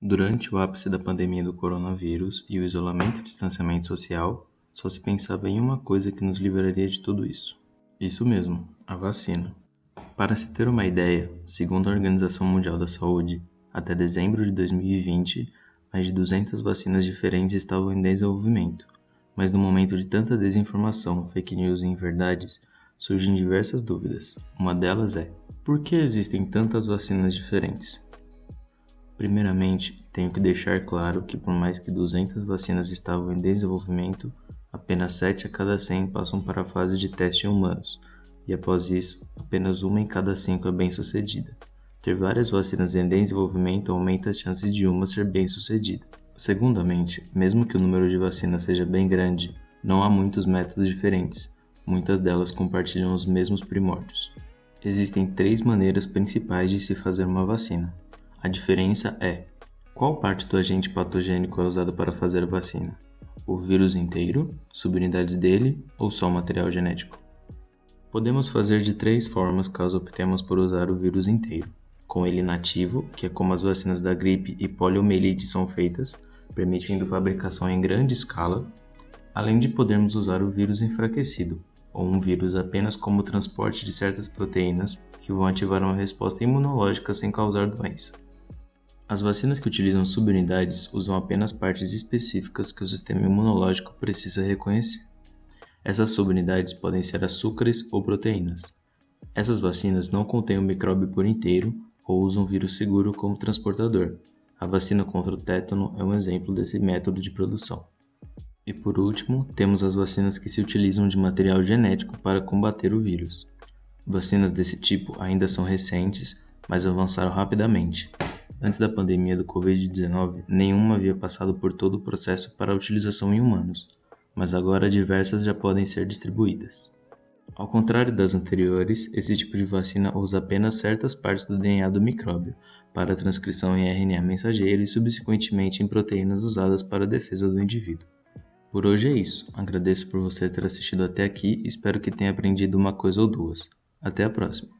Durante o ápice da pandemia do coronavírus e o isolamento e distanciamento social, só se pensava em uma coisa que nos livraria de tudo isso. Isso mesmo, a vacina. Para se ter uma ideia, segundo a Organização Mundial da Saúde, até dezembro de 2020, mais de 200 vacinas diferentes estavam em desenvolvimento. Mas no momento de tanta desinformação, fake news e inverdades, surgem diversas dúvidas. Uma delas é: por que existem tantas vacinas diferentes? Primeiramente, tenho que deixar claro que por mais que 200 vacinas estavam em desenvolvimento, apenas 7 a cada 100 passam para a fase de teste em humanos, e após isso, apenas uma em cada 5 é bem-sucedida. Ter várias vacinas em desenvolvimento aumenta as chances de uma ser bem-sucedida. Segundamente, mesmo que o número de vacinas seja bem grande, não há muitos métodos diferentes, muitas delas compartilham os mesmos primórdios. Existem três maneiras principais de se fazer uma vacina. A diferença é qual parte do agente patogênico é usada para fazer a vacina? O vírus inteiro, subunidades dele ou só o material genético? Podemos fazer de três formas caso optemos por usar o vírus inteiro. Com ele nativo, que é como as vacinas da gripe e poliomielite são feitas, permitindo fabricação em grande escala, além de podermos usar o vírus enfraquecido, ou um vírus apenas como transporte de certas proteínas que vão ativar uma resposta imunológica sem causar doença. As vacinas que utilizam subunidades usam apenas partes específicas que o sistema imunológico precisa reconhecer. Essas subunidades podem ser açúcares ou proteínas. Essas vacinas não contêm o micróbio por inteiro ou usam vírus seguro como transportador. A vacina contra o tétano é um exemplo desse método de produção. E por último, temos as vacinas que se utilizam de material genético para combater o vírus. Vacinas desse tipo ainda são recentes, mas avançaram rapidamente. Antes da pandemia do Covid-19, nenhuma havia passado por todo o processo para utilização em humanos, mas agora diversas já podem ser distribuídas. Ao contrário das anteriores, esse tipo de vacina usa apenas certas partes do DNA do micróbio para transcrição em RNA mensageiro e subsequentemente em proteínas usadas para a defesa do indivíduo. Por hoje é isso. Agradeço por você ter assistido até aqui e espero que tenha aprendido uma coisa ou duas. Até a próxima!